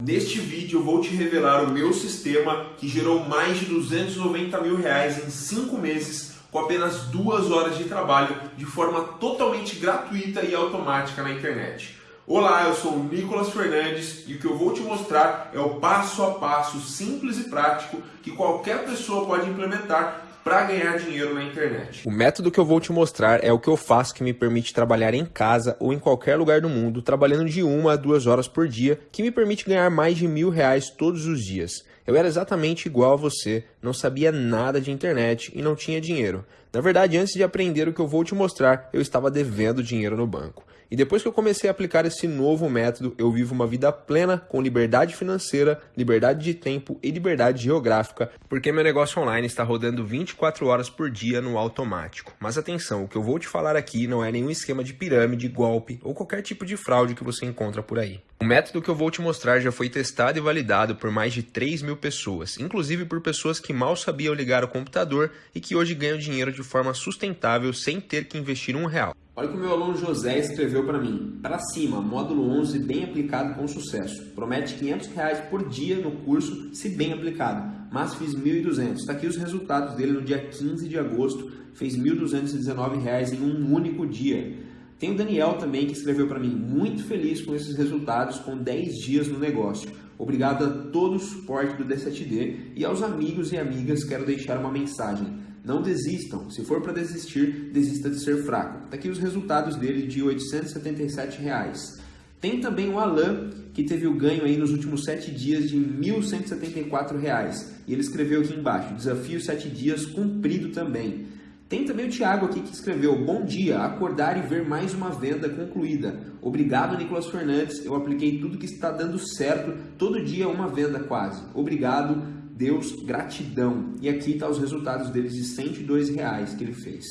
Neste vídeo eu vou te revelar o meu sistema que gerou mais de 290 mil reais em 5 meses com apenas 2 horas de trabalho de forma totalmente gratuita e automática na internet. Olá, eu sou o Nicolas Fernandes e o que eu vou te mostrar é o passo a passo simples e prático que qualquer pessoa pode implementar para ganhar dinheiro na internet. O método que eu vou te mostrar é o que eu faço que me permite trabalhar em casa ou em qualquer lugar do mundo, trabalhando de uma a duas horas por dia, que me permite ganhar mais de mil reais todos os dias. Eu era exatamente igual a você, não sabia nada de internet e não tinha dinheiro. Na verdade, antes de aprender o que eu vou te mostrar, eu estava devendo dinheiro no banco. E depois que eu comecei a aplicar esse novo método, eu vivo uma vida plena com liberdade financeira, liberdade de tempo e liberdade geográfica, porque meu negócio online está rodando 24 horas por dia no automático. Mas atenção, o que eu vou te falar aqui não é nenhum esquema de pirâmide, golpe ou qualquer tipo de fraude que você encontra por aí. O método que eu vou te mostrar já foi testado e validado por mais de 3 mil pessoas, inclusive por pessoas que mal sabiam ligar o computador e que hoje ganham dinheiro de forma sustentável sem ter que investir um real. Olha o que o meu aluno José escreveu para mim. Para cima, módulo 11 bem aplicado com sucesso. Promete 500 reais por dia no curso, se bem aplicado. Mas fiz 1.200. Está aqui os resultados dele no dia 15 de agosto. Fez 1.219 reais em um único dia. Tem o Daniel também que escreveu para mim. Muito feliz com esses resultados com 10 dias no negócio. Obrigado a todo o suporte do D7D e aos amigos e amigas quero deixar uma mensagem. Não desistam. Se for para desistir, desista de ser fraco. Está aqui os resultados dele de 877 reais. Tem também o Alan, que teve o ganho aí nos últimos 7 dias de 1.174 reais. E ele escreveu aqui embaixo, desafio 7 dias cumprido também. Tem também o Thiago aqui que escreveu, bom dia, acordar e ver mais uma venda concluída. Obrigado, Nicolas Fernandes, eu apliquei tudo que está dando certo, todo dia uma venda quase. Obrigado, Deus, gratidão. E aqui está os resultados deles de 102 reais que ele fez.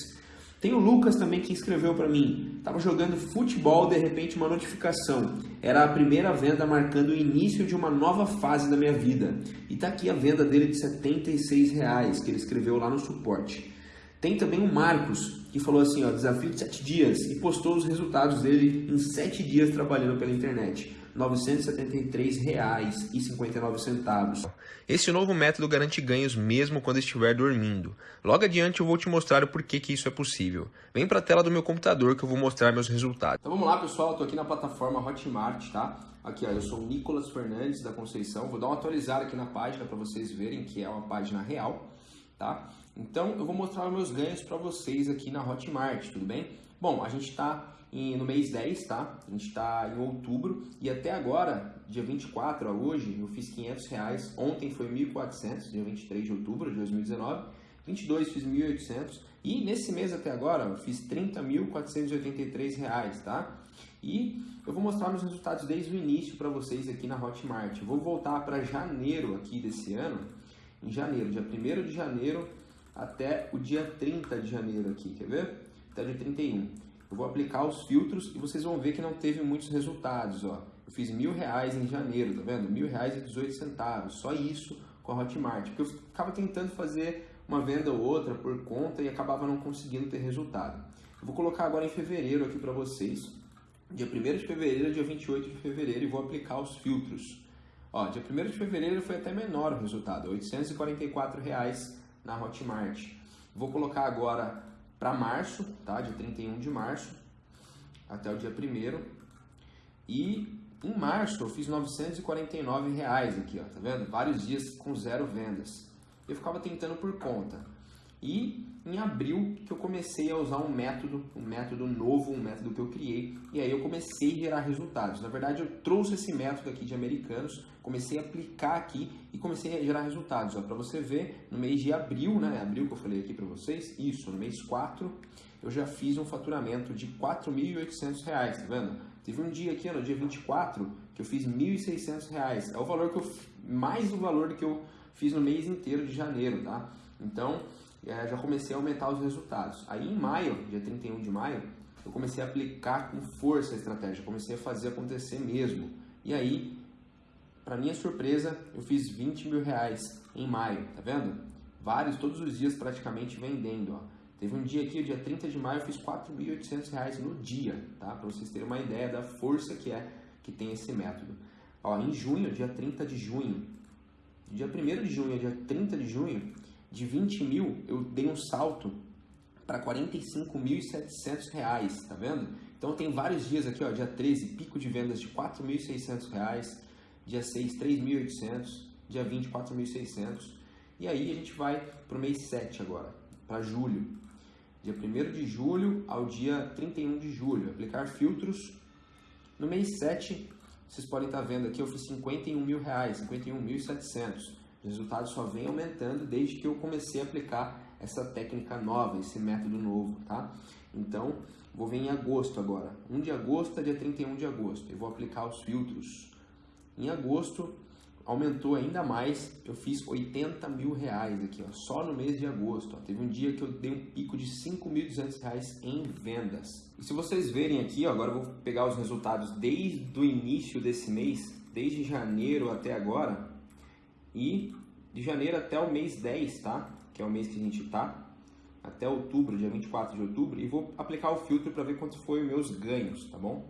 Tem o Lucas também que escreveu para mim. Estava jogando futebol, de repente uma notificação. Era a primeira venda marcando o início de uma nova fase da minha vida. E está aqui a venda dele de 76 reais que ele escreveu lá no suporte. Tem também o Marcos, que falou assim, ó, desafio de 7 dias, e postou os resultados dele em 7 dias trabalhando pela internet. R$ 973,59. Esse novo método garante ganhos mesmo quando estiver dormindo. Logo adiante eu vou te mostrar o porquê que isso é possível. Vem para a tela do meu computador que eu vou mostrar meus resultados. Então vamos lá pessoal, estou aqui na plataforma Hotmart, tá? Aqui ó, eu sou o Nicolas Fernandes da Conceição, vou dar uma atualizada aqui na página para vocês verem que é uma página real, tá? Então eu vou mostrar meus ganhos para vocês aqui na Hotmart, tudo bem? Bom, a gente está no mês 10, tá? A gente está em outubro e até agora, dia 24 a hoje, eu fiz 500 reais. Ontem foi 1.400, dia 23 de outubro de 2019. 22 fiz 1.800 e nesse mês até agora eu fiz 30.483 reais, tá? E eu vou mostrar meus resultados desde o início para vocês aqui na Hotmart. Eu vou voltar para janeiro aqui desse ano, em janeiro, dia 1 de janeiro até o dia 30 de janeiro aqui, quer ver? Até o dia 31 eu vou aplicar os filtros e vocês vão ver que não teve muitos resultados, ó. Eu fiz mil reais em janeiro, tá vendo? Mil reais e 18 centavos, só isso com a Hotmart, porque eu ficava tentando fazer uma venda ou outra por conta e acabava não conseguindo ter resultado. Eu vou colocar agora em fevereiro aqui para vocês, dia 1 de fevereiro, dia 28 de fevereiro e vou aplicar os filtros. Ó, dia 1 de fevereiro foi até menor o resultado, 844 reais na Hotmart. Vou colocar agora para março, tá? Dia 31 de março até o dia 1 E em março eu fiz 949 reais aqui, ó, tá vendo? Vários dias com zero vendas. Eu ficava tentando por conta. E em abril que eu comecei a usar um método, um método novo, um método que eu criei, e aí eu comecei a gerar resultados. Na verdade, eu trouxe esse método aqui de americanos, comecei a aplicar aqui e comecei a gerar resultados. Para você ver, no mês de abril, né, abril que eu falei aqui para vocês, isso, no mês 4, eu já fiz um faturamento de R$ 4.800, tá vendo? Teve um dia aqui, no dia 24, que eu fiz R$ 1.600. É o valor que eu mais do valor que eu fiz no mês inteiro de janeiro, tá? Então, já comecei a aumentar os resultados. Aí em maio, dia 31 de maio, eu comecei a aplicar com força a estratégia, comecei a fazer acontecer mesmo. E aí, para minha surpresa, eu fiz 20 mil reais em maio, tá vendo? Vários, todos os dias praticamente vendendo, ó. Teve um dia aqui, o dia 30 de maio, eu fiz 4.800 reais no dia, tá? Para vocês terem uma ideia da força que é que tem esse método. Ó, em junho, dia 30 de junho, dia 1 de junho dia 30 de junho, de 20 mil, eu dei um salto para 45.700 reais, tá vendo? Então tem vários dias aqui, ó, dia 13, pico de vendas de 4.600 reais, dia 6, 3.800, dia 20, 4.600, e aí a gente vai para o mês 7 agora, para julho, dia 1 de julho ao dia 31 de julho, aplicar filtros, no mês 7, vocês podem estar vendo aqui, eu fiz 51 mil reais, 51.700, o resultado só vem aumentando desde que eu comecei a aplicar essa técnica nova, esse método novo, tá? Então, vou vir em agosto agora. 1 de agosto a dia 31 de agosto. Eu vou aplicar os filtros. Em agosto, aumentou ainda mais. Eu fiz 80 mil reais aqui, ó, só no mês de agosto. Ó. Teve um dia que eu dei um pico de 5.200 reais em vendas. E se vocês verem aqui, ó, agora eu vou pegar os resultados desde o início desse mês, desde janeiro até agora, e de janeiro até o mês 10, tá? Que é o mês que a gente tá, até outubro, dia 24 de outubro, e vou aplicar o filtro para ver quanto foi os meus ganhos, tá bom?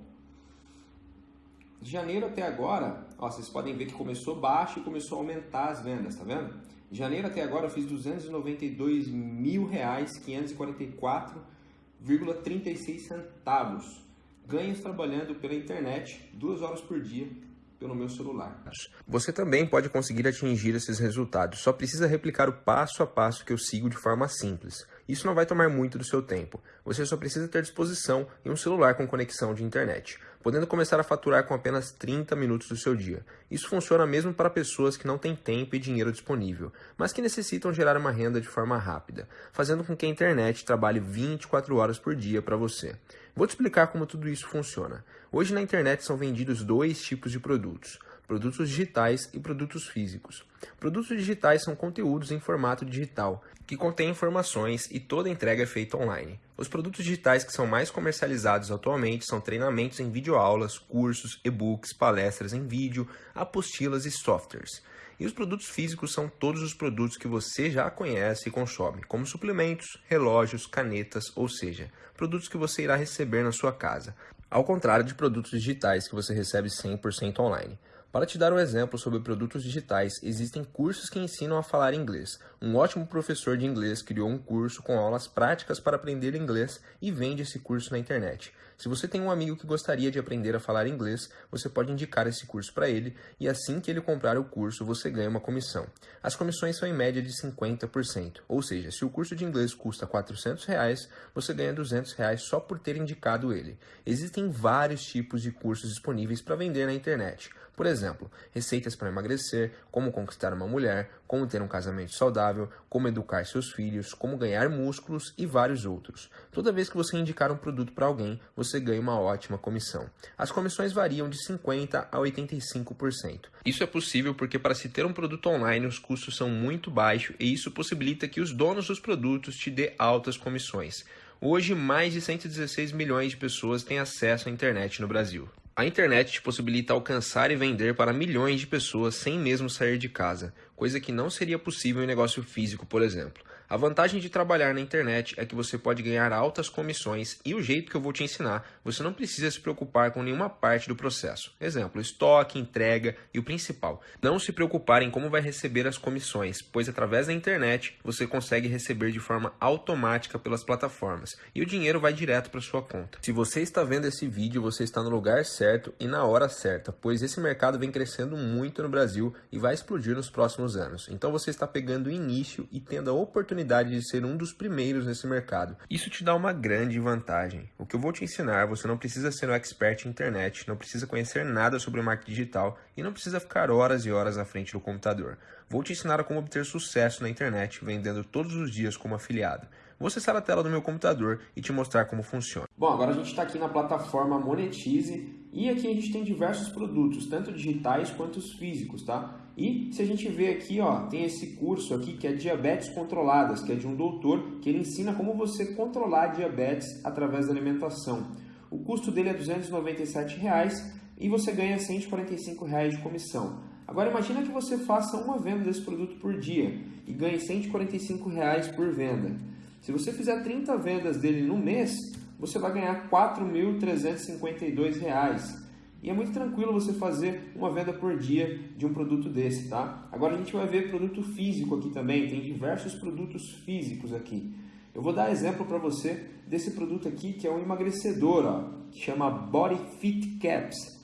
De janeiro até agora, ó, vocês podem ver que começou baixo e começou a aumentar as vendas, tá vendo? De janeiro até agora eu fiz 292 mil reais, 544,36 centavos. Ganhos trabalhando pela internet, duas horas por dia, pelo meu celular. Você também pode conseguir atingir esses resultados, só precisa replicar o passo a passo que eu sigo de forma simples. Isso não vai tomar muito do seu tempo. Você só precisa ter disposição e um celular com conexão de internet, podendo começar a faturar com apenas 30 minutos do seu dia. Isso funciona mesmo para pessoas que não têm tempo e dinheiro disponível, mas que necessitam gerar uma renda de forma rápida, fazendo com que a internet trabalhe 24 horas por dia para você. Vou te explicar como tudo isso funciona. Hoje na internet são vendidos dois tipos de produtos: produtos digitais e produtos físicos. Produtos digitais são conteúdos em formato digital, que contêm informações e toda entrega é feita online. Os produtos digitais que são mais comercializados atualmente são treinamentos em videoaulas, cursos, e-books, palestras em vídeo, apostilas e softwares. E os produtos físicos são todos os produtos que você já conhece e consome, como suplementos, relógios, canetas, ou seja, produtos que você irá receber na sua casa, ao contrário de produtos digitais que você recebe 100% online. Para te dar um exemplo sobre produtos digitais, existem cursos que ensinam a falar inglês. Um ótimo professor de inglês criou um curso com aulas práticas para aprender inglês e vende esse curso na internet. Se você tem um amigo que gostaria de aprender a falar inglês, você pode indicar esse curso para ele e assim que ele comprar o curso, você ganha uma comissão. As comissões são em média de 50%, ou seja, se o curso de inglês custa 400 reais, você ganha 200 reais só por ter indicado ele. Existem vários tipos de cursos disponíveis para vender na internet. Por exemplo, receitas para emagrecer, como conquistar uma mulher, como ter um casamento saudável, como educar seus filhos, como ganhar músculos e vários outros. Toda vez que você indicar um produto para alguém, você ganha uma ótima comissão. As comissões variam de 50% a 85%. Isso é possível porque para se ter um produto online os custos são muito baixos e isso possibilita que os donos dos produtos te dê altas comissões. Hoje, mais de 116 milhões de pessoas têm acesso à internet no Brasil. A internet te possibilita alcançar e vender para milhões de pessoas sem mesmo sair de casa, coisa que não seria possível em negócio físico, por exemplo. A vantagem de trabalhar na internet é que você pode ganhar altas comissões e o jeito que eu vou te ensinar, você não precisa se preocupar com nenhuma parte do processo. Exemplo, estoque, entrega e o principal, não se preocupar em como vai receber as comissões, pois através da internet você consegue receber de forma automática pelas plataformas e o dinheiro vai direto para sua conta. Se você está vendo esse vídeo, você está no lugar certo e na hora certa, pois esse mercado vem crescendo muito no Brasil e vai explodir nos próximos anos. Então você está pegando o início e tendo a oportunidade oportunidade de ser um dos primeiros nesse mercado. Isso te dá uma grande vantagem. O que eu vou te ensinar, você não precisa ser um expert em internet, não precisa conhecer nada sobre marketing digital e não precisa ficar horas e horas à frente do computador. Vou te ensinar a como obter sucesso na internet vendendo todos os dias como afiliado. Vou acessar a tela do meu computador e te mostrar como funciona. Bom, agora a gente está aqui na plataforma Monetize e aqui a gente tem diversos produtos, tanto digitais quanto os físicos, tá? E se a gente vê aqui, ó, tem esse curso aqui que é Diabetes Controladas, que é de um doutor que ele ensina como você controlar diabetes através da alimentação. O custo dele é 297 reais, e você ganha 145 reais de comissão. Agora imagina que você faça uma venda desse produto por dia e ganhe 145 reais por venda. Se você fizer 30 vendas dele no mês, você vai ganhar R$ 4.352. E é muito tranquilo você fazer uma venda por dia de um produto desse, tá? Agora a gente vai ver produto físico aqui também, tem diversos produtos físicos aqui. Eu vou dar exemplo para você desse produto aqui que é um emagrecedor, ó, que chama Body Fit Caps.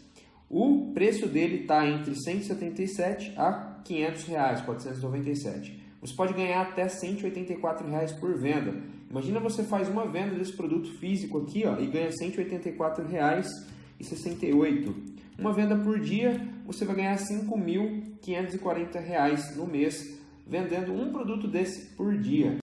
O preço dele está entre 177 a 500 reais, 497. Você pode ganhar até 184 reais por venda. Imagina você faz uma venda desse produto físico aqui ó, e ganha 184 reais e 68. Uma venda por dia, você vai ganhar 5.540 reais no mês vendendo um produto desse por dia.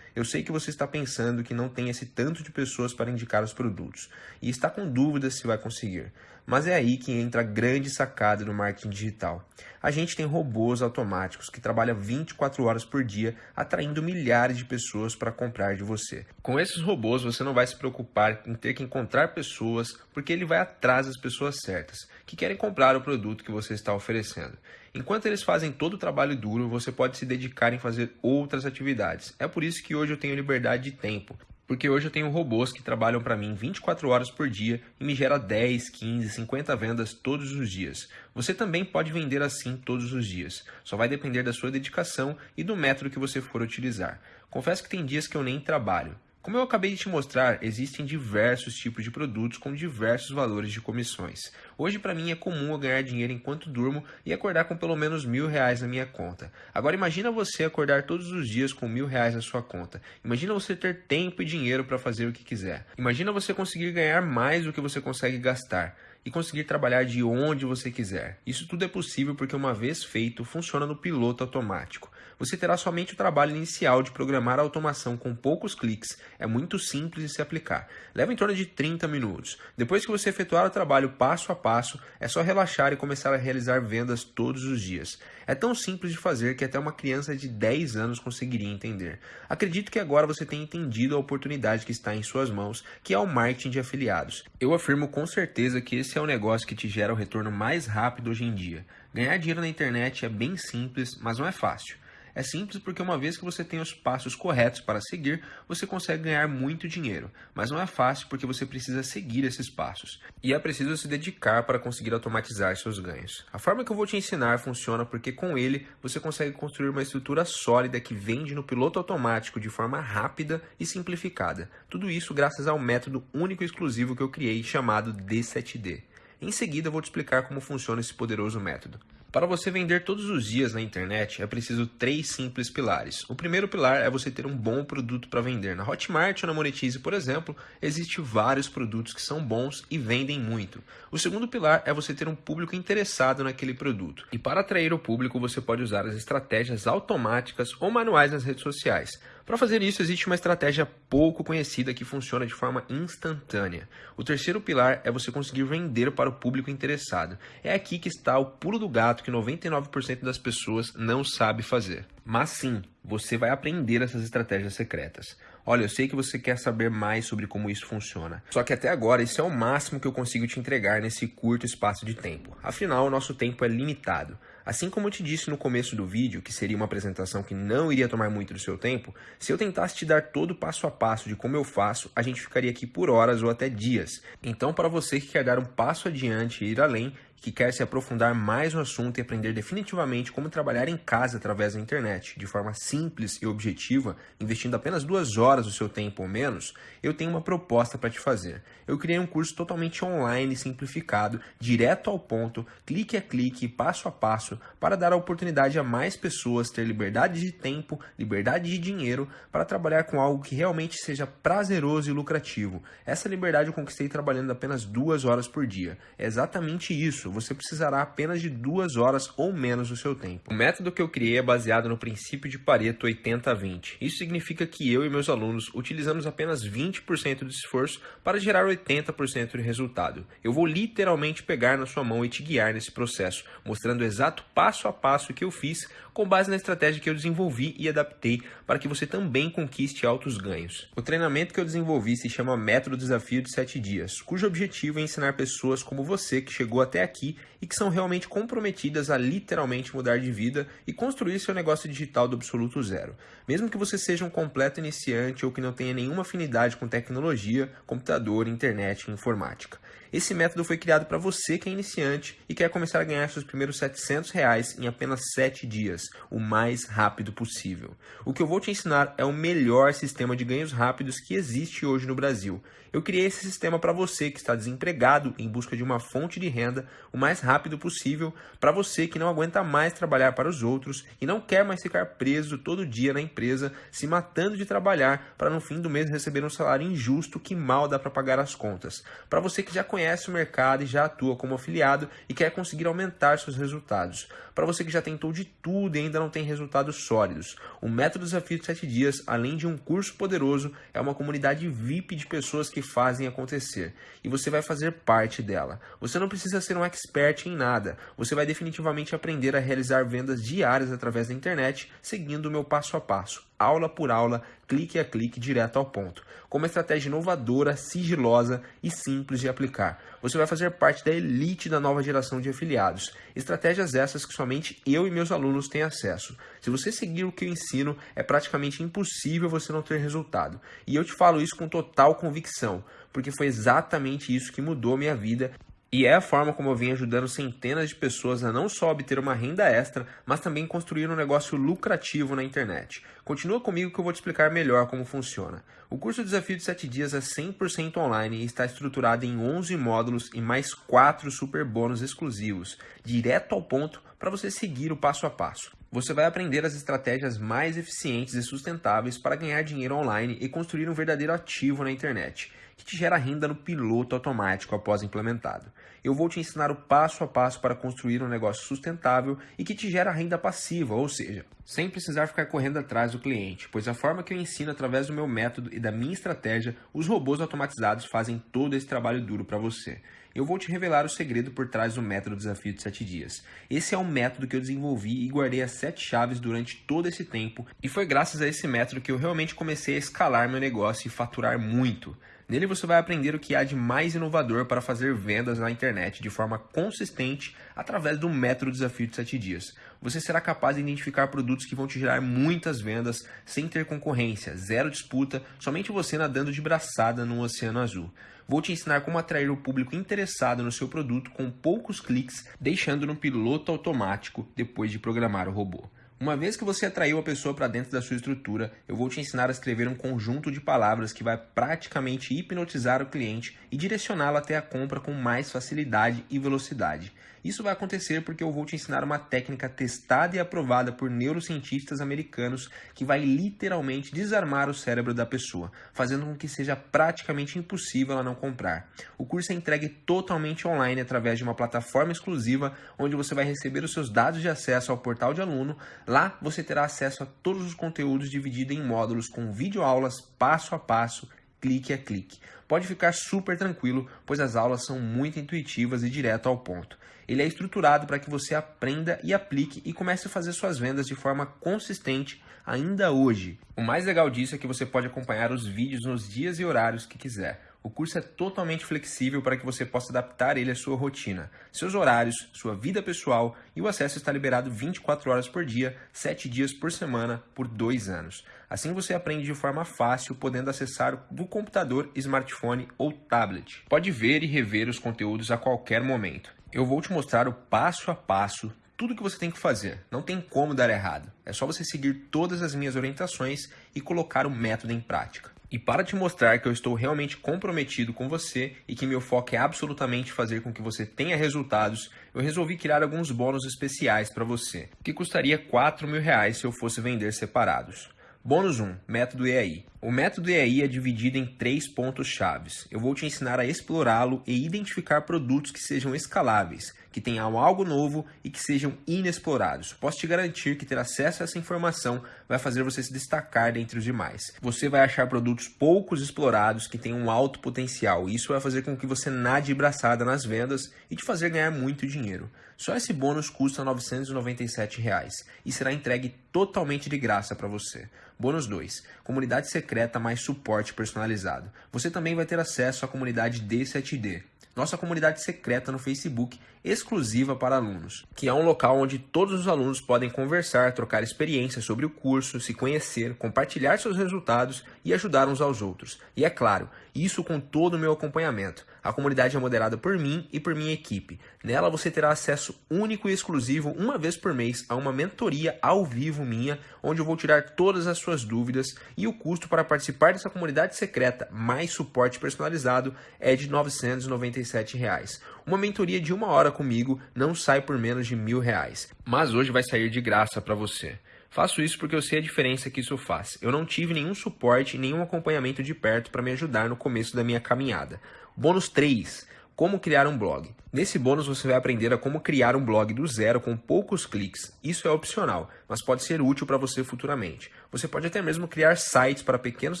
Eu sei que você está pensando que não tem esse tanto de pessoas para indicar os produtos e está com dúvidas se vai conseguir. Mas é aí que entra a grande sacada do marketing digital. A gente tem robôs automáticos que trabalham 24 horas por dia, atraindo milhares de pessoas para comprar de você. Com esses robôs, você não vai se preocupar em ter que encontrar pessoas, porque ele vai atrás das pessoas certas, que querem comprar o produto que você está oferecendo. Enquanto eles fazem todo o trabalho duro, você pode se dedicar em fazer outras atividades. É por isso que hoje eu tenho liberdade de tempo. Porque hoje eu tenho robôs que trabalham para mim 24 horas por dia e me gera 10, 15, 50 vendas todos os dias. Você também pode vender assim todos os dias. Só vai depender da sua dedicação e do método que você for utilizar. Confesso que tem dias que eu nem trabalho. Como eu acabei de te mostrar, existem diversos tipos de produtos com diversos valores de comissões. Hoje, para mim, é comum eu ganhar dinheiro enquanto durmo e acordar com pelo menos mil reais na minha conta. Agora, imagina você acordar todos os dias com mil reais na sua conta. Imagina você ter tempo e dinheiro para fazer o que quiser. Imagina você conseguir ganhar mais do que você consegue gastar e conseguir trabalhar de onde você quiser. Isso tudo é possível porque, uma vez feito, funciona no piloto automático. Você terá somente o trabalho inicial de programar a automação com poucos cliques. É muito simples de se aplicar. Leva em torno de 30 minutos. Depois que você efetuar o trabalho passo a passo, é só relaxar e começar a realizar vendas todos os dias. É tão simples de fazer que até uma criança de 10 anos conseguiria entender. Acredito que agora você tenha entendido a oportunidade que está em suas mãos, que é o marketing de afiliados. Eu afirmo com certeza que esse é o negócio que te gera o retorno mais rápido hoje em dia. Ganhar dinheiro na internet é bem simples, mas não é fácil. É simples porque uma vez que você tem os passos corretos para seguir, você consegue ganhar muito dinheiro, mas não é fácil porque você precisa seguir esses passos. E é preciso se dedicar para conseguir automatizar seus ganhos. A forma que eu vou te ensinar funciona porque com ele você consegue construir uma estrutura sólida que vende no piloto automático de forma rápida e simplificada. Tudo isso graças ao método único e exclusivo que eu criei chamado D7D. Em seguida, vou te explicar como funciona esse poderoso método. Para você vender todos os dias na internet, é preciso três simples pilares. O primeiro pilar é você ter um bom produto para vender. Na Hotmart ou na Monetize, por exemplo, existem vários produtos que são bons e vendem muito. O segundo pilar é você ter um público interessado naquele produto. E para atrair o público, você pode usar as estratégias automáticas ou manuais nas redes sociais. Para fazer isso, existe uma estratégia pouco conhecida que funciona de forma instantânea. O terceiro pilar é você conseguir vender para o público interessado. É aqui que está o pulo do gato que 99% das pessoas não sabe fazer. Mas sim, você vai aprender essas estratégias secretas. Olha, eu sei que você quer saber mais sobre como isso funciona. Só que até agora, isso é o máximo que eu consigo te entregar nesse curto espaço de tempo. Afinal, o nosso tempo é limitado. Assim como eu te disse no começo do vídeo, que seria uma apresentação que não iria tomar muito do seu tempo, se eu tentasse te dar todo o passo a passo de como eu faço, a gente ficaria aqui por horas ou até dias. Então, para você que quer dar um passo adiante e ir além, que quer se aprofundar mais no assunto e aprender definitivamente como trabalhar em casa através da internet, de forma simples e objetiva, investindo apenas duas horas do seu tempo ou menos, eu tenho uma proposta para te fazer. Eu criei um curso totalmente online, simplificado, direto ao ponto, clique a clique, passo a passo, para dar a oportunidade a mais pessoas ter liberdade de tempo, liberdade de dinheiro, para trabalhar com algo que realmente seja prazeroso e lucrativo. Essa liberdade eu conquistei trabalhando apenas duas horas por dia. É exatamente isso isso, você precisará apenas de duas horas ou menos do seu tempo. O método que eu criei é baseado no princípio de Pareto 80-20. Isso significa que eu e meus alunos utilizamos apenas 20% do esforço para gerar 80% de resultado. Eu vou literalmente pegar na sua mão e te guiar nesse processo, mostrando o exato passo a passo que eu fiz com base na estratégia que eu desenvolvi e adaptei para que você também conquiste altos ganhos. O treinamento que eu desenvolvi se chama Método Desafio de 7 Dias, cujo objetivo é ensinar pessoas como você que chegou até aqui aqui e que são realmente comprometidas a literalmente mudar de vida e construir seu negócio digital do absoluto zero. Mesmo que você seja um completo iniciante ou que não tenha nenhuma afinidade com tecnologia, computador, internet e informática. Esse método foi criado para você que é iniciante e quer começar a ganhar seus primeiros 700 reais em apenas 7 dias, o mais rápido possível. O que eu vou te ensinar é o melhor sistema de ganhos rápidos que existe hoje no Brasil. Eu criei esse sistema para você que está desempregado em busca de uma fonte de renda o mais rápido possível, para você que não aguenta mais trabalhar para os outros e não quer mais ficar preso todo dia na empresa, se matando de trabalhar para no fim do mês receber um salário injusto que mal dá para pagar as contas. Para você que já o mercado e já atua como afiliado e quer conseguir aumentar seus resultados. Para você que já tentou de tudo e ainda não tem resultados sólidos. O Método Desafio de 7 Dias, além de um curso poderoso, é uma comunidade VIP de pessoas que fazem acontecer. E você vai fazer parte dela. Você não precisa ser um expert em nada. Você vai definitivamente aprender a realizar vendas diárias através da internet, seguindo o meu passo a passo aula por aula, clique a clique, direto ao ponto. Com uma estratégia inovadora, sigilosa e simples de aplicar. Você vai fazer parte da elite da nova geração de afiliados. Estratégias essas que somente eu e meus alunos têm acesso. Se você seguir o que eu ensino, é praticamente impossível você não ter resultado. E eu te falo isso com total convicção, porque foi exatamente isso que mudou minha vida e é a forma como eu venho ajudando centenas de pessoas a não só obter uma renda extra, mas também construir um negócio lucrativo na internet. Continua comigo que eu vou te explicar melhor como funciona. O curso Desafio de 7 Dias é 100% online e está estruturado em 11 módulos e mais 4 super bônus exclusivos, direto ao ponto para você seguir o passo a passo. Você vai aprender as estratégias mais eficientes e sustentáveis para ganhar dinheiro online e construir um verdadeiro ativo na internet que te gera renda no piloto automático após implementado. Eu vou te ensinar o passo a passo para construir um negócio sustentável e que te gera renda passiva, ou seja, sem precisar ficar correndo atrás do cliente, pois a forma que eu ensino através do meu método e da minha estratégia, os robôs automatizados fazem todo esse trabalho duro para você. Eu vou te revelar o segredo por trás do método Desafio de 7 Dias. Esse é um método que eu desenvolvi e guardei as 7 chaves durante todo esse tempo, e foi graças a esse método que eu realmente comecei a escalar meu negócio e faturar muito. Nele você vai aprender o que há de mais inovador para fazer vendas na internet de forma consistente através do método Desafio de 7 Dias. Você será capaz de identificar produtos que vão te gerar muitas vendas sem ter concorrência, zero disputa, somente você nadando de braçada no oceano azul. Vou te ensinar como atrair o público interessado no seu produto com poucos cliques, deixando no piloto automático depois de programar o robô. Uma vez que você atraiu a pessoa para dentro da sua estrutura, eu vou te ensinar a escrever um conjunto de palavras que vai praticamente hipnotizar o cliente e direcioná-lo até a compra com mais facilidade e velocidade. Isso vai acontecer porque eu vou te ensinar uma técnica testada e aprovada por neurocientistas americanos que vai literalmente desarmar o cérebro da pessoa, fazendo com que seja praticamente impossível ela não comprar. O curso é entregue totalmente online através de uma plataforma exclusiva onde você vai receber os seus dados de acesso ao portal de aluno. Lá você terá acesso a todos os conteúdos divididos em módulos com videoaulas passo a passo clique a clique. Pode ficar super tranquilo, pois as aulas são muito intuitivas e direto ao ponto. Ele é estruturado para que você aprenda e aplique e comece a fazer suas vendas de forma consistente ainda hoje. O mais legal disso é que você pode acompanhar os vídeos nos dias e horários que quiser. O curso é totalmente flexível para que você possa adaptar ele à sua rotina, seus horários, sua vida pessoal e o acesso está liberado 24 horas por dia, 7 dias por semana, por 2 anos. Assim você aprende de forma fácil, podendo acessar do computador, smartphone ou tablet. Pode ver e rever os conteúdos a qualquer momento. Eu vou te mostrar o passo a passo tudo que você tem que fazer. Não tem como dar errado. É só você seguir todas as minhas orientações e colocar o método em prática. E para te mostrar que eu estou realmente comprometido com você e que meu foco é absolutamente fazer com que você tenha resultados, eu resolvi criar alguns bônus especiais para você, que custaria 4 mil reais se eu fosse vender separados. Bônus 1, método EAI. O método EAI é dividido em três pontos chaves. Eu vou te ensinar a explorá-lo e identificar produtos que sejam escaláveis, que tenham algo novo e que sejam inexplorados. Posso te garantir que ter acesso a essa informação vai fazer você se destacar dentre os demais. Você vai achar produtos poucos explorados que têm um alto potencial isso vai fazer com que você nade braçada nas vendas e te fazer ganhar muito dinheiro. Só esse bônus custa 997 reais, e será entregue totalmente de graça para você. Bônus 2. Comunidade secreta mais suporte personalizado. Você também vai ter acesso à comunidade D7D, nossa comunidade secreta no Facebook, exclusiva para alunos, que é um local onde todos os alunos podem conversar, trocar experiências sobre o curso, se conhecer, compartilhar seus resultados e ajudar uns aos outros. E é claro, isso com todo o meu acompanhamento. A comunidade é moderada por mim e por minha equipe. Nela você terá acesso único e exclusivo uma vez por mês a uma mentoria ao vivo minha, onde eu vou tirar todas as suas dúvidas e o custo para participar dessa comunidade secreta mais suporte personalizado é de 997 reais. Uma mentoria de uma hora comigo não sai por menos de mil reais, mas hoje vai sair de graça para você. Faço isso porque eu sei a diferença que isso faz. Eu não tive nenhum suporte, nenhum acompanhamento de perto para me ajudar no começo da minha caminhada. Bônus 3. Como criar um blog. Nesse bônus você vai aprender a como criar um blog do zero com poucos cliques. Isso é opcional, mas pode ser útil para você futuramente. Você pode até mesmo criar sites para pequenos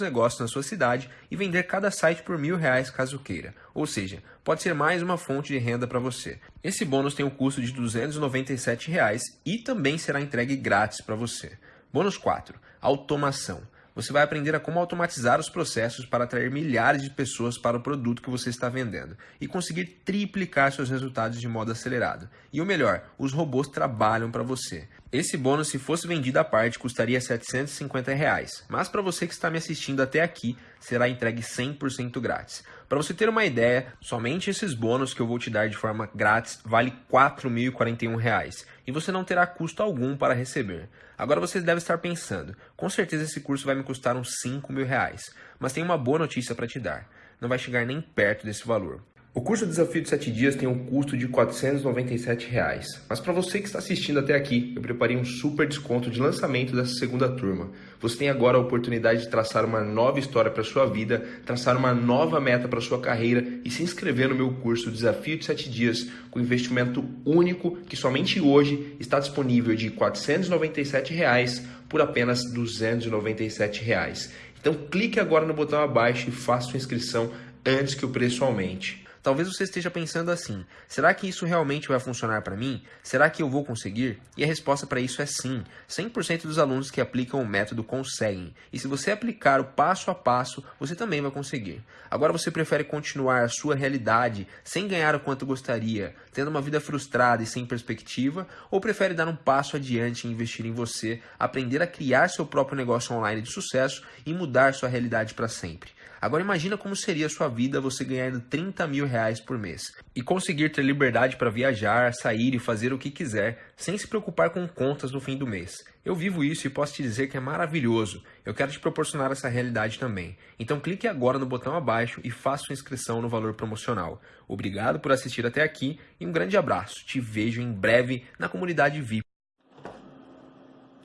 negócios na sua cidade e vender cada site por mil reais caso queira. Ou seja, pode ser mais uma fonte de renda para você. Esse bônus tem um custo de 297 reais e também será entregue grátis para você. Bônus 4. Automação. Você vai aprender a como automatizar os processos para atrair milhares de pessoas para o produto que você está vendendo e conseguir triplicar seus resultados de modo acelerado. E o melhor, os robôs trabalham para você. Esse bônus, se fosse vendido à parte, custaria 750 reais, mas para você que está me assistindo até aqui, será entregue 100% grátis. Para você ter uma ideia, somente esses bônus que eu vou te dar de forma grátis vale R$ 4.041 e você não terá custo algum para receber. Agora você deve estar pensando, com certeza esse curso vai me custar uns 5 mil reais, mas tem uma boa notícia para te dar, não vai chegar nem perto desse valor. O curso Desafio de 7 Dias tem um custo de 497 reais. mas para você que está assistindo até aqui, eu preparei um super desconto de lançamento dessa segunda turma. Você tem agora a oportunidade de traçar uma nova história para sua vida, traçar uma nova meta para sua carreira e se inscrever no meu curso Desafio de 7 Dias com investimento único que somente hoje está disponível de 497 reais por apenas 297 reais. Então clique agora no botão abaixo e faça sua inscrição antes que o preço aumente. Talvez você esteja pensando assim: será que isso realmente vai funcionar para mim? Será que eu vou conseguir? E a resposta para isso é sim. 100% dos alunos que aplicam o método conseguem. E se você aplicar o passo a passo, você também vai conseguir. Agora você prefere continuar a sua realidade sem ganhar o quanto gostaria, tendo uma vida frustrada e sem perspectiva, ou prefere dar um passo adiante e investir em você, aprender a criar seu próprio negócio online de sucesso e mudar sua realidade para sempre? Agora imagina como seria a sua vida você ganhando 30 mil reais por mês e conseguir ter liberdade para viajar, sair e fazer o que quiser sem se preocupar com contas no fim do mês. Eu vivo isso e posso te dizer que é maravilhoso. Eu quero te proporcionar essa realidade também. Então clique agora no botão abaixo e faça sua inscrição no valor promocional. Obrigado por assistir até aqui e um grande abraço. Te vejo em breve na comunidade VIP.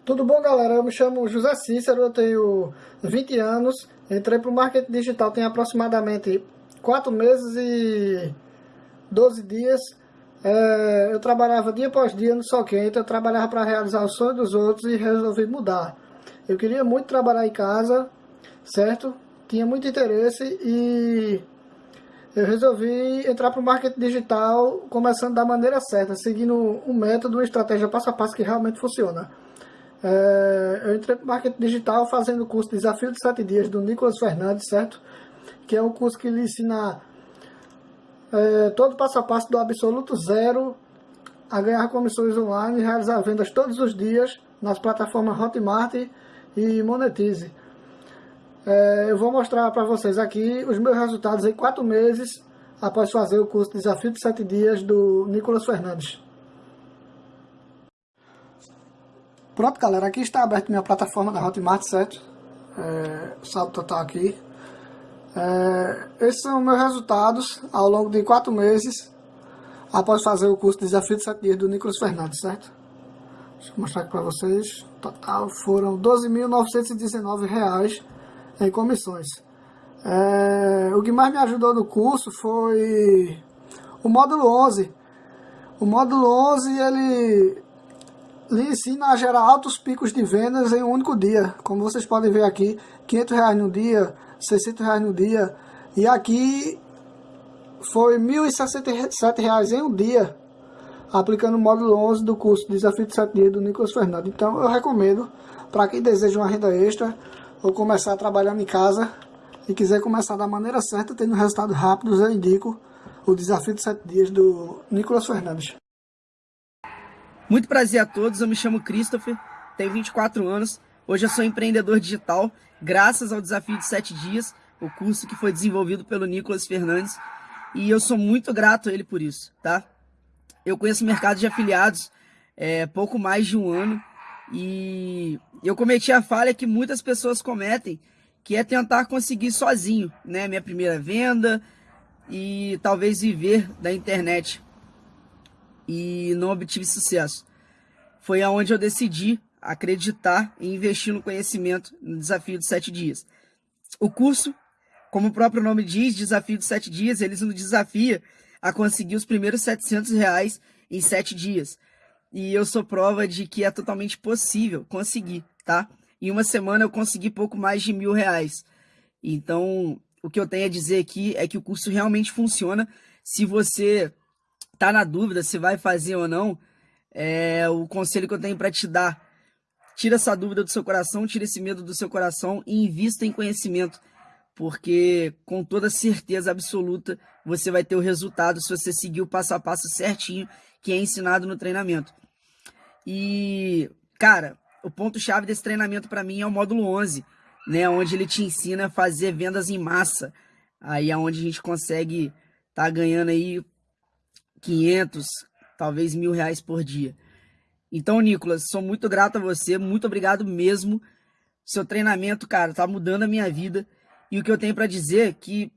Tudo bom, galera? Eu me chamo José Cícero, eu tenho 20 anos, entrei para o marketing digital tem aproximadamente 4 meses e 12 dias. É, eu trabalhava dia após dia no Sol Quente, eu trabalhava para realizar os sonhos dos outros e resolvi mudar. Eu queria muito trabalhar em casa, certo? Tinha muito interesse e eu resolvi entrar para o marketing digital começando da maneira certa, seguindo um método, uma estratégia passo a passo que realmente funciona. É, eu entrei para marketing digital fazendo o curso Desafio de 7 Dias do Nicolas Fernandes, certo? Que é um curso que lhe ensina é, todo passo a passo do absoluto zero a ganhar comissões online e realizar vendas todos os dias nas plataformas Hotmart e Monetize. É, eu vou mostrar para vocês aqui os meus resultados em 4 meses após fazer o curso Desafio de 7 Dias do Nicolas Fernandes. Pronto, galera, aqui está aberta minha plataforma da Hotmart, certo? É, total aqui. É, esses são meus resultados ao longo de quatro meses após fazer o curso Desafio de 7 Dias do Nicolas Fernandes, certo? Deixa eu mostrar aqui para vocês. Total foram R$ 12.919 em comissões. É, o que mais me ajudou no curso foi o módulo 11. O módulo 11, ele lhe ensina a gerar altos picos de vendas em um único dia. Como vocês podem ver aqui, 500 reais no dia, 600 reais no dia. E aqui foi 1.067 reais em um dia, aplicando o módulo 11 do curso Desafio de 7 Dias do Nicolas Fernandes. Então eu recomendo para quem deseja uma renda extra ou começar trabalhando em casa e quiser começar da maneira certa, tendo resultados rápidos, eu indico o Desafio de 7 Dias do Nicolas Fernandes. Muito prazer a todos, eu me chamo Christopher, tenho 24 anos, hoje eu sou empreendedor digital, graças ao desafio de 7 dias, o curso que foi desenvolvido pelo Nicolas Fernandes. e eu sou muito grato a ele por isso, tá? Eu conheço o mercado de afiliados é, pouco mais de um ano e eu cometi a falha que muitas pessoas cometem, que é tentar conseguir sozinho, né? Minha primeira venda e talvez viver da internet. E não obtive sucesso. Foi aonde eu decidi acreditar e investir no conhecimento no desafio de sete dias. O curso, como o próprio nome diz, desafio de sete dias, eles nos desafia a conseguir os primeiros 700 reais em sete dias. E eu sou prova de que é totalmente possível conseguir, tá? Em uma semana eu consegui pouco mais de mil reais. Então, o que eu tenho a dizer aqui é que o curso realmente funciona. Se você tá na dúvida se vai fazer ou não, é o conselho que eu tenho para te dar. Tira essa dúvida do seu coração, tira esse medo do seu coração e invista em conhecimento, porque com toda certeza absoluta você vai ter o resultado se você seguir o passo a passo certinho que é ensinado no treinamento. E, cara, o ponto-chave desse treinamento para mim é o módulo 11, né, onde ele te ensina a fazer vendas em massa. Aí é onde a gente consegue tá ganhando aí 500, talvez mil reais por dia. Então, Nicolas, sou muito grato a você, muito obrigado mesmo. Seu treinamento, cara, tá mudando a minha vida. E o que eu tenho para dizer é que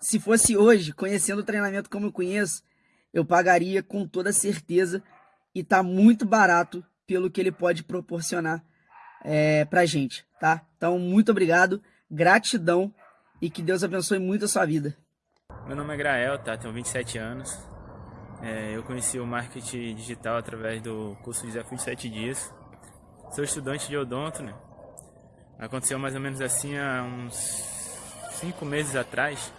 se fosse hoje, conhecendo o treinamento como eu conheço, eu pagaria com toda certeza e tá muito barato pelo que ele pode proporcionar é, pra gente, tá? Então, muito obrigado, gratidão e que Deus abençoe muito a sua vida. Meu nome é Grael, tá? Tenho 27 anos. É, eu conheci o marketing digital através do curso Desafio de 7 Dias. Sou estudante de odonto, né? Aconteceu mais ou menos assim há uns 5 meses atrás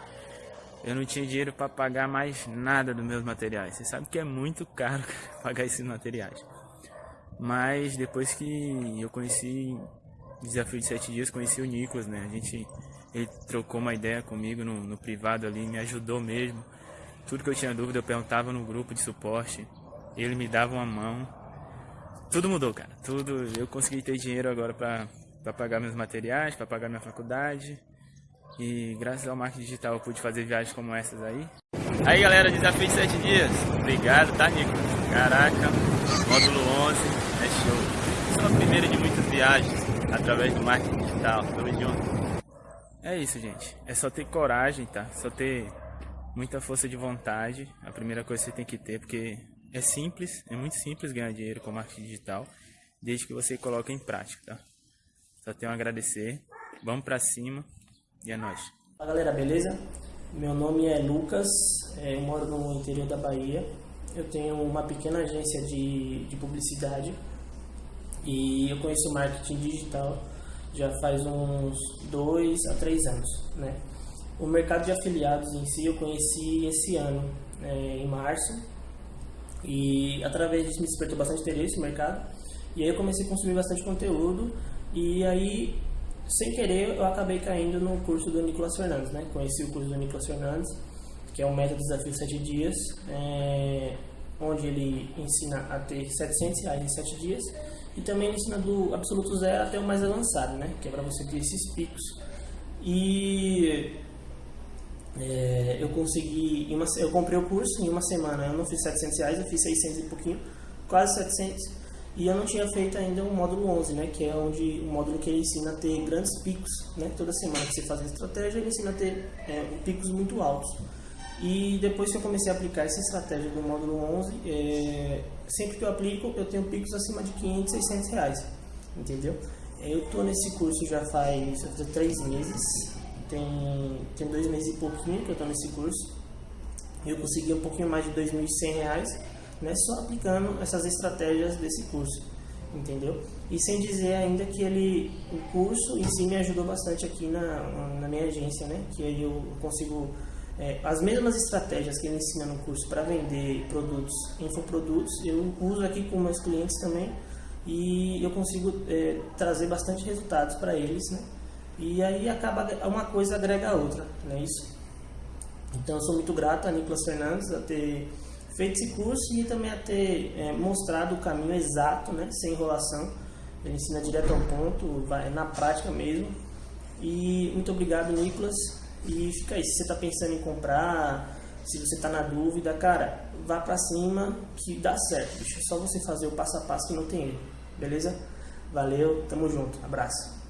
eu não tinha dinheiro para pagar mais nada dos meus materiais. Você sabe que é muito caro pagar esses materiais. Mas depois que eu conheci o Desafio de Sete Dias, conheci o Nicolas, né? A gente, ele trocou uma ideia comigo no, no privado ali, me ajudou mesmo. Tudo que eu tinha dúvida eu perguntava no grupo de suporte. Ele me dava uma mão. Tudo mudou, cara. Tudo. Eu consegui ter dinheiro agora para pagar meus materiais, para pagar minha faculdade. E graças ao marketing digital eu pude fazer viagens como essas aí. Aí galera, desafio de 7 dias. Obrigado, tá Nico? Caraca, módulo 11, é show. Só a primeira de muitas viagens através do marketing digital. Tamo junto. É isso, gente. É só ter coragem, tá? Só ter muita força de vontade. A primeira coisa que você tem que ter, porque é simples, é muito simples ganhar dinheiro com marketing digital, desde que você coloque em prática, tá? Só tenho a agradecer. Vamos pra cima. E é nóis. Fala galera, beleza? Meu nome é Lucas, é, eu moro no interior da Bahia. Eu tenho uma pequena agência de, de publicidade e eu conheço marketing digital já faz uns dois a três anos, né? O mercado de afiliados em si eu conheci esse ano, é, em março, e através disso me despertou bastante interesse no mercado. E aí eu comecei a consumir bastante conteúdo e aí sem querer, eu acabei caindo no curso do Nicolas Fernandes, né? Conheci o curso do Nicolas Fernandes, que é o Método Desafio 7 Dias, é, onde ele ensina a ter 700 reais em 7 dias e também ensina do absoluto zero até o mais avançado, né? Que é para você ter esses picos. E é, eu consegui, uma, eu comprei o curso em uma semana, eu não fiz 700 reais, eu fiz 600 e pouquinho, quase 700 e eu não tinha feito ainda o módulo 11, né, que é onde o módulo que ele ensina a ter grandes picos, né, toda semana que você faz a estratégia, ele ensina a ter é, picos muito altos. E depois que eu comecei a aplicar essa estratégia do módulo 11, é, sempre que eu aplico, eu tenho picos acima de 500, 600 reais, entendeu? Eu estou nesse curso já faz, já três meses, tem, tem dois meses e pouquinho que eu estou nesse curso. Eu consegui um pouquinho mais de 2.100 reais né, só aplicando essas estratégias desse curso, entendeu? E sem dizer ainda que ele, o curso em si me ajudou bastante aqui na, na minha agência, né, que aí eu consigo é, as mesmas estratégias que ele ensina no curso para vender produtos, infoprodutos, eu uso aqui com meus clientes também e eu consigo é, trazer bastante resultados para eles, né? E aí acaba uma coisa agrega a outra, não é isso? Então eu sou muito grato a Nicolas Fernandes a ter feito esse curso e também a ter é, mostrado o caminho exato, né, sem enrolação. Ele ensina direto ao ponto, vai na prática mesmo. E muito obrigado, Nicolas. E fica aí, se você está pensando em comprar, se você está na dúvida, cara, vá para cima que dá certo. É só você fazer o passo a passo que não tem erro, beleza? Valeu, tamo junto, abraço.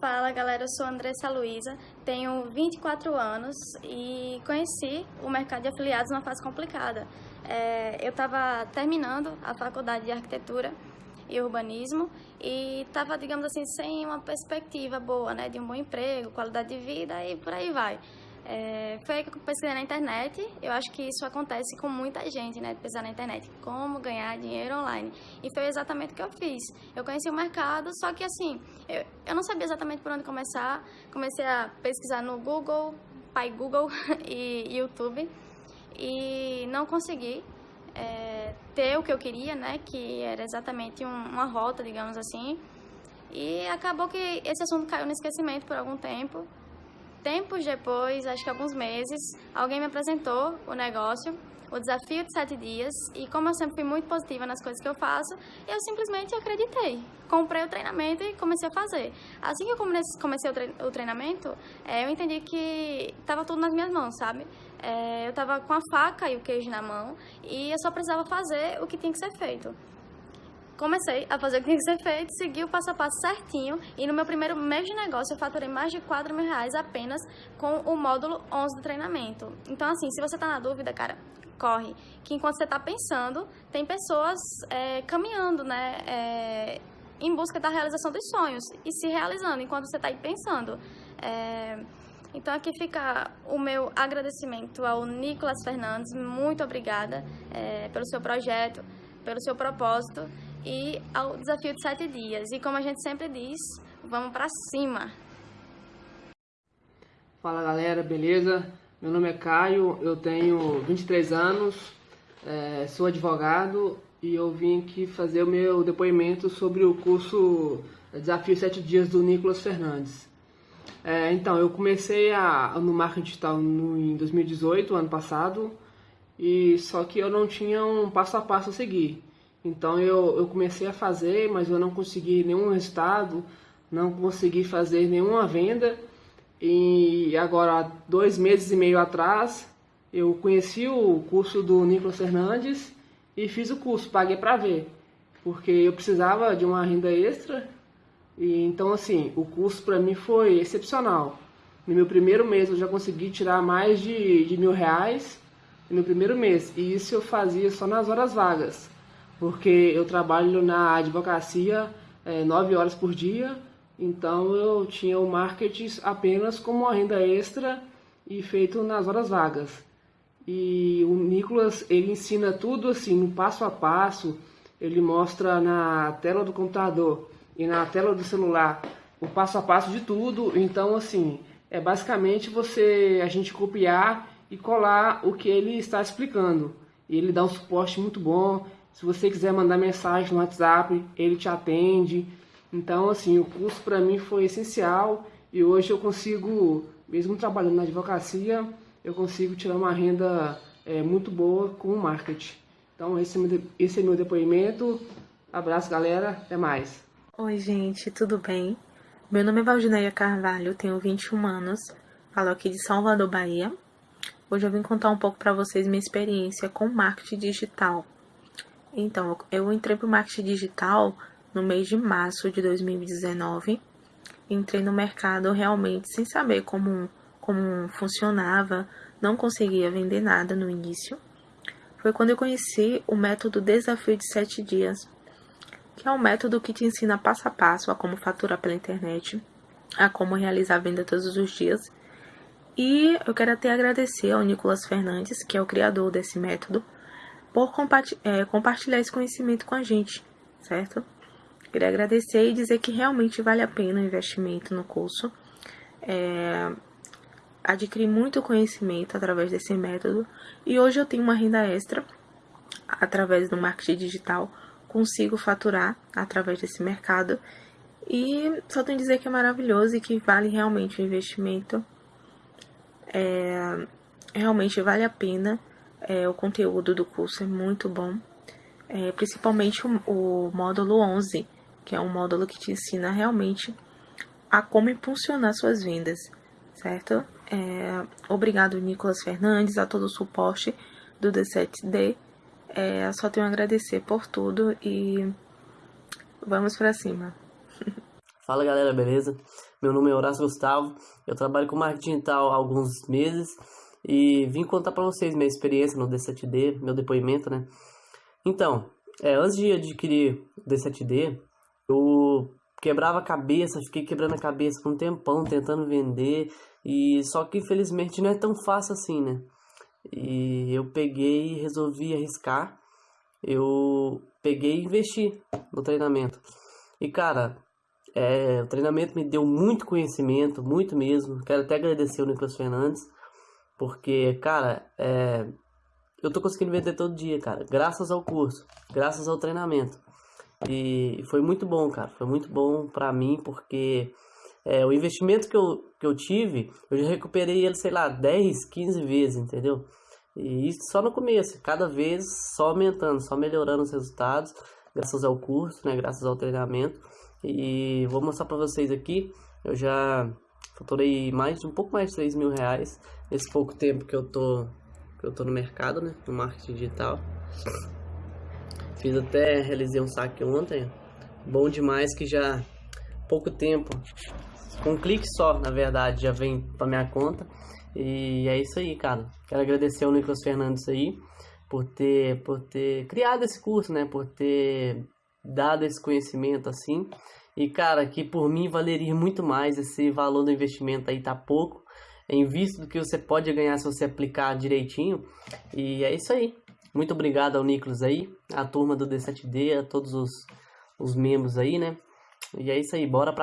Fala galera, eu sou Andressa Luiza, tenho 24 anos e conheci o mercado de afiliados numa fase complicada. É, eu estava terminando a faculdade de arquitetura e urbanismo e estava, digamos assim, sem uma perspectiva boa, né, de um bom emprego, qualidade de vida e por aí vai. É, foi aí que eu pesquisei na internet. Eu acho que isso acontece com muita gente, né? Pesquisar na internet como ganhar dinheiro online. E foi exatamente o que eu fiz. Eu conheci o mercado, só que assim, eu, eu não sabia exatamente por onde começar. Comecei a pesquisar no Google, Pai Google e YouTube. E não consegui é, ter o que eu queria, né? Que era exatamente um, uma rota, digamos assim. E acabou que esse assunto caiu no esquecimento por algum tempo. Tempos depois, acho que alguns meses, alguém me apresentou o negócio, o desafio de sete dias, e como eu sempre fui muito positiva nas coisas que eu faço, eu simplesmente acreditei. Comprei o treinamento e comecei a fazer. Assim que eu comecei o treinamento, é, eu entendi que estava tudo nas minhas mãos, sabe? É, eu estava com a faca e o queijo na mão e eu só precisava fazer o que tinha que ser feito comecei a fazer o que tinha que ser feito, segui o passo a passo certinho e no meu primeiro mês de negócio eu faturei mais de 4 mil reais apenas com o módulo 11 do treinamento. Então, assim, se você tá na dúvida, cara, corre. Que enquanto você tá pensando, tem pessoas é, caminhando, né, é, em busca da realização dos sonhos e se realizando enquanto você tá aí pensando. É, então aqui fica o meu agradecimento ao Nicolas Fernandes, muito obrigada é, pelo seu projeto, pelo seu propósito e ao desafio de sete dias. E como a gente sempre diz, vamos para cima! Fala galera, beleza? Meu nome é Caio, eu tenho 23 anos, é, sou advogado e eu vim aqui fazer o meu depoimento sobre o curso Desafio 7 Dias do Nicolas Fernandes. É, então, eu comecei a, no marketing digital em 2018, ano passado, e só que eu não tinha um passo a passo a seguir. Então eu, eu comecei a fazer, mas eu não consegui nenhum resultado, não consegui fazer nenhuma venda. E agora, dois meses e meio atrás, eu conheci o curso do Nicolas Fernandes e fiz o curso, paguei para ver, porque eu precisava de uma renda extra. E então, assim, o curso para mim foi excepcional. No meu primeiro mês eu já consegui tirar mais de, de mil reais no meu primeiro mês, e isso eu fazia só nas horas vagas porque eu trabalho na advocacia é, nove horas por dia, então eu tinha o marketing apenas como renda extra e feito nas horas vagas. E o Nicolas, ele ensina tudo assim, no passo a passo, ele mostra na tela do computador e na tela do celular o passo a passo de tudo, então assim, é basicamente você, a gente copiar e colar o que ele está explicando. E ele dá um suporte muito bom, se você quiser mandar mensagem no WhatsApp, ele te atende. Então, assim, o curso para mim foi essencial e hoje eu consigo, mesmo trabalhando na advocacia, eu consigo tirar uma renda é, muito boa com o marketing. Então, esse, é esse é meu depoimento. Abraço, galera. Até mais. Oi, gente. Tudo bem? Meu nome é Valdineia Carvalho, tenho 21 anos, falo aqui de Salvador, Bahia. Hoje eu vim contar um pouco para vocês minha experiência com marketing digital. Então, eu entrei para o marketing digital no mês de março de 2019. Entrei no mercado realmente sem saber como, como funcionava, não conseguia vender nada no início. Foi quando eu conheci o método Desafio de 7 Dias, que é um método que te ensina passo a passo a como faturar pela internet, a como realizar venda todos os dias. E eu quero até agradecer ao Nicolas Fernandes, que é o criador desse método, por é, compartilhar esse conhecimento com a gente, certo? Queria agradecer e dizer que realmente vale a pena o investimento no curso. É, adquiri muito conhecimento através desse método e hoje eu tenho uma renda extra através do marketing digital, consigo faturar através desse mercado e só tenho a dizer que é maravilhoso e que vale realmente o investimento. É, realmente vale a pena é, o conteúdo do curso é muito bom, é, principalmente o, o módulo 11, que é um módulo que te ensina realmente a como impulsionar suas vendas, certo? É, obrigado, Nicolas Fernandes, a todo o suporte do D7D. É, só tenho a agradecer por tudo e vamos para cima. Fala galera, beleza? Meu nome é Horácio Gustavo, eu trabalho com marketing digital há alguns meses e vim contar para vocês minha experiência no D7D, meu depoimento, né? Então, é, antes de adquirir o D7D, eu quebrava a cabeça, fiquei quebrando a cabeça por um tempão tentando vender e só que infelizmente não é tão fácil assim, né? E eu peguei e resolvi arriscar. Eu peguei e investi no treinamento. E cara, é, o treinamento me deu muito conhecimento, muito mesmo. Quero até agradecer o Nicolas Fernandes, porque, cara, é, eu tô conseguindo vender todo dia, cara, graças ao curso, graças ao treinamento. E foi muito bom, cara, foi muito bom pra mim, porque é, o investimento que eu, que eu tive, eu já recuperei ele, sei lá, 10, 15 vezes, entendeu? E isso só no começo, cada vez só aumentando, só melhorando os resultados, graças ao curso, né, graças ao treinamento. E vou mostrar para vocês aqui, eu já faturei mais um pouco mais de 3 mil reais nesse pouco tempo que eu tô, que eu tô no mercado, né, no marketing digital. Fiz até, realizei um saque ontem, bom demais que já pouco tempo, com um clique só, na verdade, já vem para minha conta. E é isso aí, cara. Quero agradecer ao Nicolas Fernandes aí por ter, por ter criado esse curso, né? Por ter dado esse conhecimento assim. E cara, que por mim valeria muito mais esse valor do investimento aí tá pouco, em vista do que você pode ganhar se você aplicar direitinho. E é isso aí. Muito obrigado ao Nicolas aí, a turma do D7D, a todos os, os membros aí, né? E é isso aí, bora pra